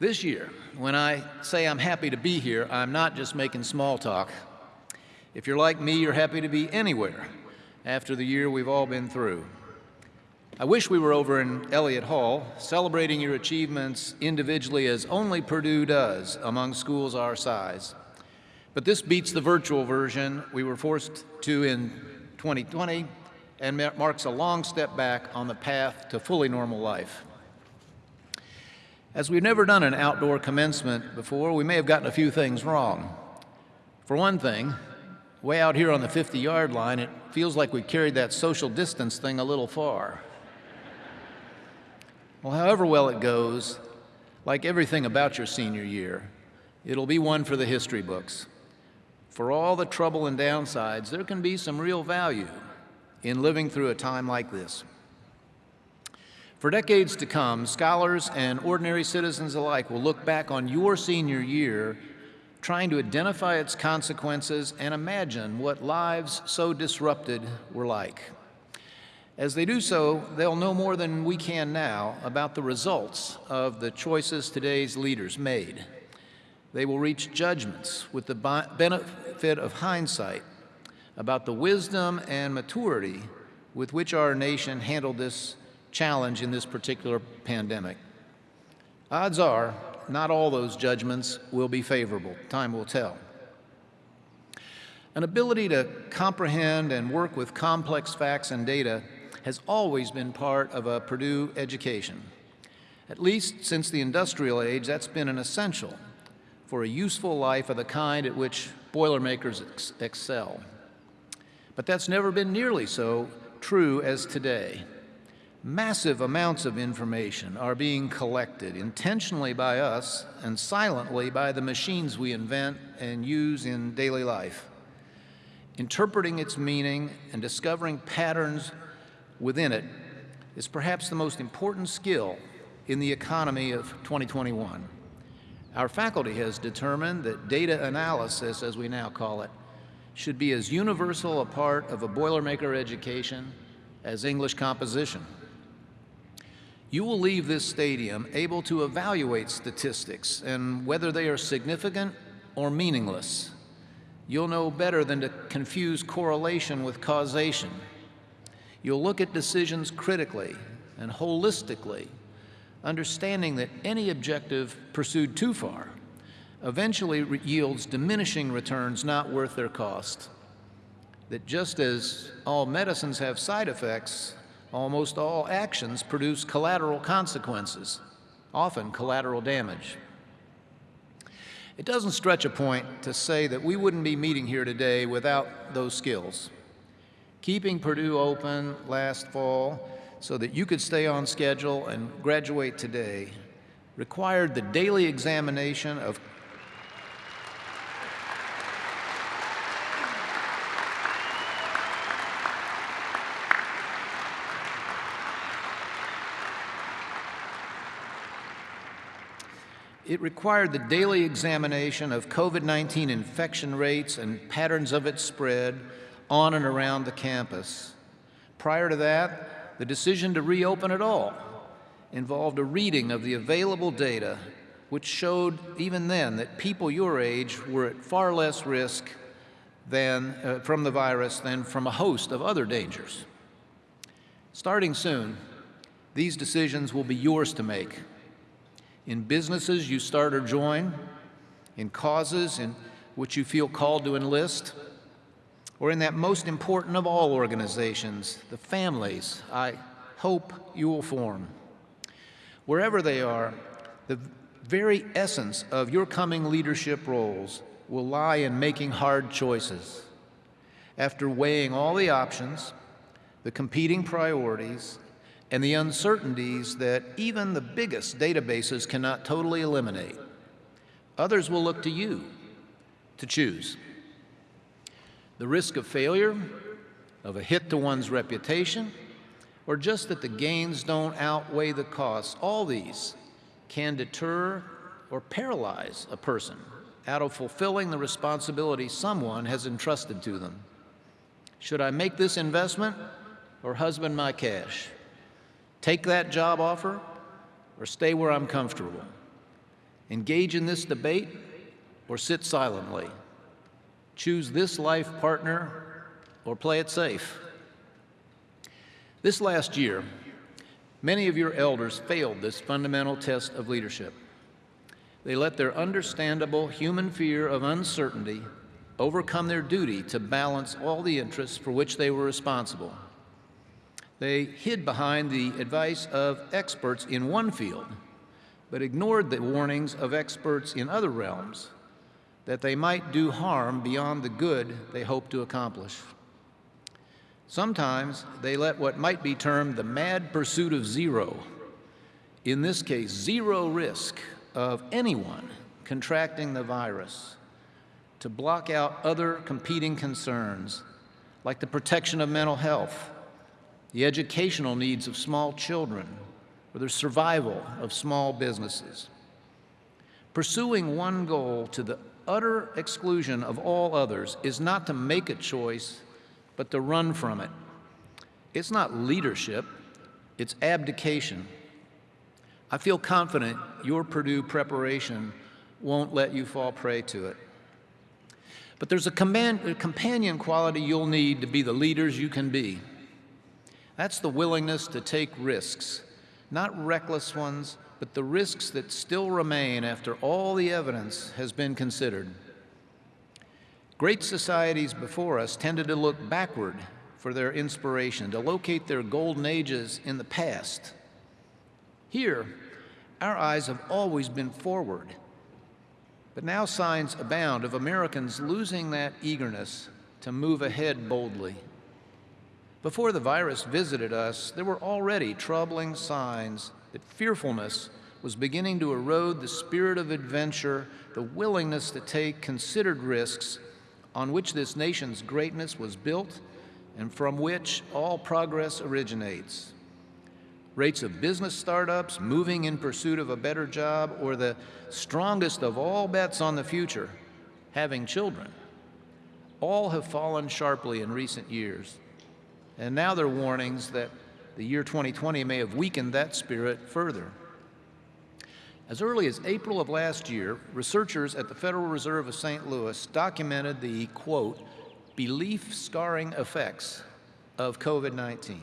This year, when I say I'm happy to be here, I'm not just making small talk. If you're like me, you're happy to be anywhere after the year we've all been through. I wish we were over in Elliott Hall, celebrating your achievements individually as only Purdue does among schools our size. But this beats the virtual version we were forced to in 2020 and marks a long step back on the path to fully normal life. As we've never done an outdoor commencement before, we may have gotten a few things wrong. For one thing, way out here on the 50-yard line, it feels like we carried that social distance thing a little far. Well, however well it goes, like everything about your senior year, it'll be one for the history books. For all the trouble and downsides, there can be some real value in living through a time like this. For decades to come, scholars and ordinary citizens alike will look back on your senior year trying to identify its consequences and imagine what lives so disrupted were like. As they do so, they'll know more than we can now about the results of the choices today's leaders made. They will reach judgments with the benefit of hindsight about the wisdom and maturity with which our nation handled this challenge in this particular pandemic. Odds are, not all those judgments will be favorable. Time will tell. An ability to comprehend and work with complex facts and data has always been part of a Purdue education. At least since the industrial age, that's been an essential for a useful life of the kind at which Boilermakers ex excel. But that's never been nearly so true as today. Massive amounts of information are being collected intentionally by us and silently by the machines we invent and use in daily life. Interpreting its meaning and discovering patterns within it is perhaps the most important skill in the economy of 2021. Our faculty has determined that data analysis, as we now call it, should be as universal a part of a Boilermaker education as English composition you will leave this stadium able to evaluate statistics and whether they are significant or meaningless. You'll know better than to confuse correlation with causation. You'll look at decisions critically and holistically, understanding that any objective pursued too far eventually yields diminishing returns not worth their cost. That just as all medicines have side effects, almost all actions produce collateral consequences, often collateral damage. It doesn't stretch a point to say that we wouldn't be meeting here today without those skills. Keeping Purdue open last fall so that you could stay on schedule and graduate today required the daily examination of It required the daily examination of COVID-19 infection rates and patterns of its spread on and around the campus. Prior to that, the decision to reopen at all involved a reading of the available data which showed even then that people your age were at far less risk than, uh, from the virus than from a host of other dangers. Starting soon, these decisions will be yours to make in businesses you start or join, in causes in which you feel called to enlist, or in that most important of all organizations, the families I hope you will form. Wherever they are, the very essence of your coming leadership roles will lie in making hard choices. After weighing all the options, the competing priorities, and the uncertainties that even the biggest databases cannot totally eliminate. Others will look to you to choose. The risk of failure, of a hit to one's reputation, or just that the gains don't outweigh the costs, all these can deter or paralyze a person out of fulfilling the responsibility someone has entrusted to them. Should I make this investment or husband my cash? Take that job offer or stay where I'm comfortable. Engage in this debate or sit silently. Choose this life partner or play it safe. This last year, many of your elders failed this fundamental test of leadership. They let their understandable human fear of uncertainty overcome their duty to balance all the interests for which they were responsible. They hid behind the advice of experts in one field, but ignored the warnings of experts in other realms that they might do harm beyond the good they hoped to accomplish. Sometimes they let what might be termed the mad pursuit of zero, in this case, zero risk of anyone contracting the virus, to block out other competing concerns like the protection of mental health, the educational needs of small children, or the survival of small businesses. Pursuing one goal to the utter exclusion of all others is not to make a choice, but to run from it. It's not leadership, it's abdication. I feel confident your Purdue preparation won't let you fall prey to it. But there's a, command, a companion quality you'll need to be the leaders you can be. That's the willingness to take risks, not reckless ones, but the risks that still remain after all the evidence has been considered. Great societies before us tended to look backward for their inspiration, to locate their golden ages in the past. Here, our eyes have always been forward. But now signs abound of Americans losing that eagerness to move ahead boldly. Before the virus visited us, there were already troubling signs that fearfulness was beginning to erode the spirit of adventure, the willingness to take considered risks on which this nation's greatness was built and from which all progress originates. Rates of business startups moving in pursuit of a better job, or the strongest of all bets on the future, having children, all have fallen sharply in recent years. And now there are warnings that the year 2020 may have weakened that spirit further. As early as April of last year, researchers at the Federal Reserve of St. Louis documented the, quote, belief scarring effects of COVID-19.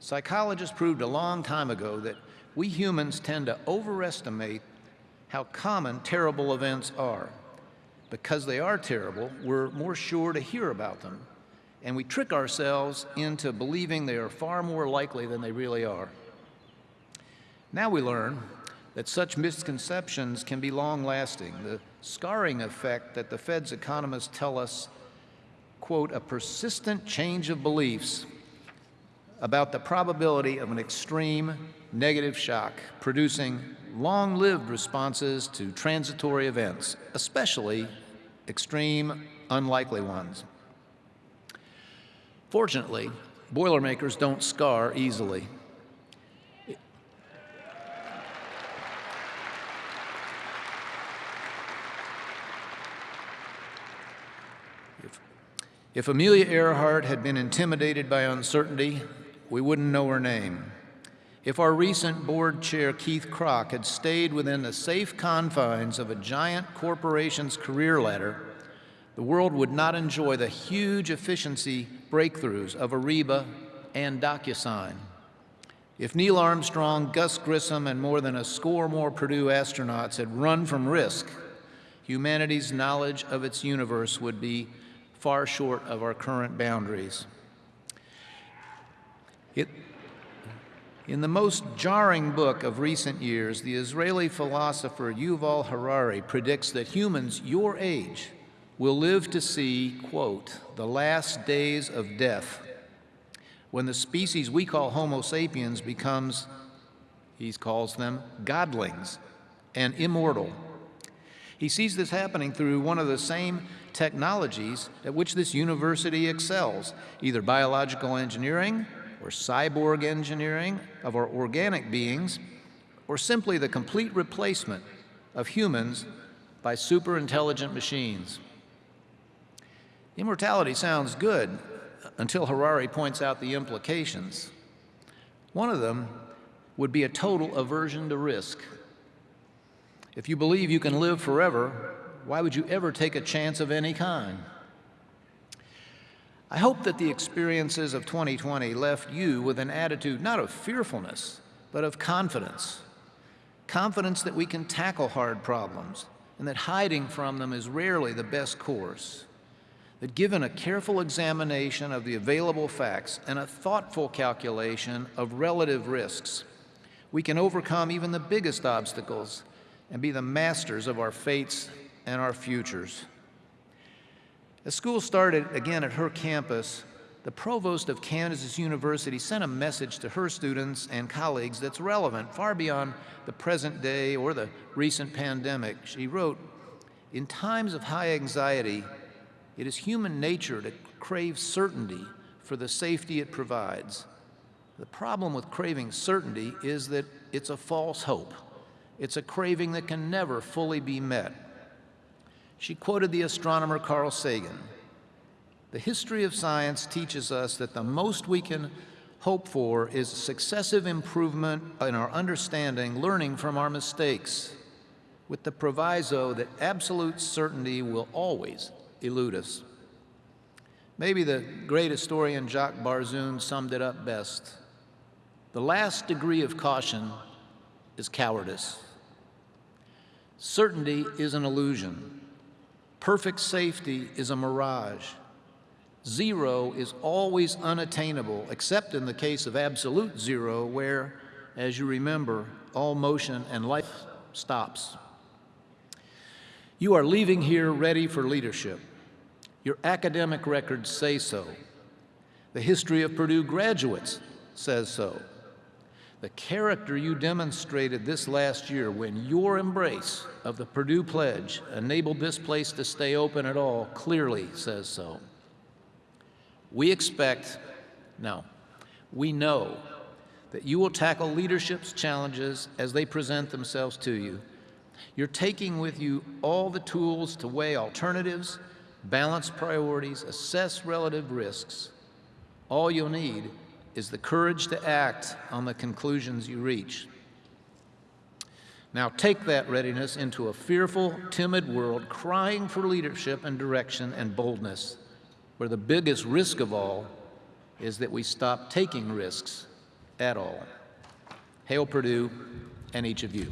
Psychologists proved a long time ago that we humans tend to overestimate how common terrible events are. Because they are terrible, we're more sure to hear about them, and we trick ourselves into believing they are far more likely than they really are. Now we learn that such misconceptions can be long-lasting. The scarring effect that the Fed's economists tell us quote, a persistent change of beliefs about the probability of an extreme negative shock, producing long-lived responses to transitory events, especially extreme, unlikely ones. Fortunately, Boilermakers don't scar easily. If Amelia Earhart had been intimidated by uncertainty, we wouldn't know her name. If our recent board chair, Keith Krach, had stayed within the safe confines of a giant corporation's career ladder, the world would not enjoy the huge efficiency breakthroughs of Ariba and DocuSign. If Neil Armstrong, Gus Grissom, and more than a score more Purdue astronauts had run from risk, humanity's knowledge of its universe would be far short of our current boundaries. It, in the most jarring book of recent years, the Israeli philosopher Yuval Harari predicts that humans your age will live to see, quote, the last days of death, when the species we call Homo sapiens becomes, he calls them, godlings and immortal. He sees this happening through one of the same technologies at which this university excels, either biological engineering or cyborg engineering of our organic beings, or simply the complete replacement of humans by super intelligent machines. Immortality sounds good until Harari points out the implications. One of them would be a total aversion to risk. If you believe you can live forever, why would you ever take a chance of any kind? I hope that the experiences of 2020 left you with an attitude not of fearfulness, but of confidence. Confidence that we can tackle hard problems and that hiding from them is rarely the best course. That given a careful examination of the available facts and a thoughtful calculation of relative risks, we can overcome even the biggest obstacles and be the masters of our fates and our futures. As school started again at her campus, the provost of Kansas University sent a message to her students and colleagues that's relevant far beyond the present day or the recent pandemic. She wrote, In times of high anxiety, it is human nature to crave certainty for the safety it provides. The problem with craving certainty is that it's a false hope. It's a craving that can never fully be met. She quoted the astronomer Carl Sagan. The history of science teaches us that the most we can hope for is successive improvement in our understanding, learning from our mistakes, with the proviso that absolute certainty will always elude us. Maybe the great historian Jacques Barzun summed it up best. The last degree of caution is cowardice. Certainty is an illusion. Perfect safety is a mirage. Zero is always unattainable, except in the case of absolute zero, where, as you remember, all motion and life stops. You are leaving here ready for leadership. Your academic records say so. The history of Purdue graduates says so. The character you demonstrated this last year when your embrace of the Purdue Pledge enabled this place to stay open at all clearly says so. We expect, no, we know that you will tackle leadership's challenges as they present themselves to you. You're taking with you all the tools to weigh alternatives, balance priorities, assess relative risks. All you'll need is the courage to act on the conclusions you reach. Now take that readiness into a fearful, timid world crying for leadership and direction and boldness where the biggest risk of all is that we stop taking risks at all. Hail Purdue and each of you.